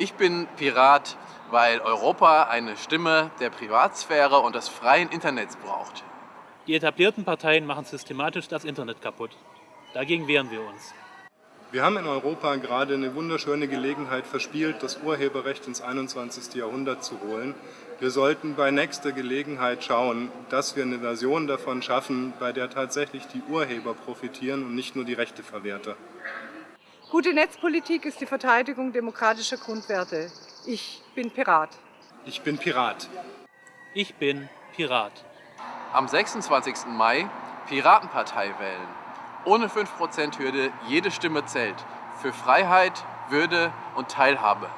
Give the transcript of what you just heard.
Ich bin Pirat, weil Europa eine Stimme der Privatsphäre und des freien Internets braucht. Die etablierten Parteien machen systematisch das Internet kaputt. Dagegen wehren wir uns. Wir haben in Europa gerade eine wunderschöne Gelegenheit verspielt, das Urheberrecht ins 21. Jahrhundert zu holen. Wir sollten bei nächster Gelegenheit schauen, dass wir eine Version davon schaffen, bei der tatsächlich die Urheber profitieren und nicht nur die Rechteverwerter. Gute Netzpolitik ist die Verteidigung demokratischer Grundwerte. Ich bin Pirat. Ich bin Pirat. Ich bin Pirat. Am 26. Mai Piratenpartei wählen. Ohne 5%-Hürde, jede Stimme zählt. Für Freiheit, Würde und Teilhabe.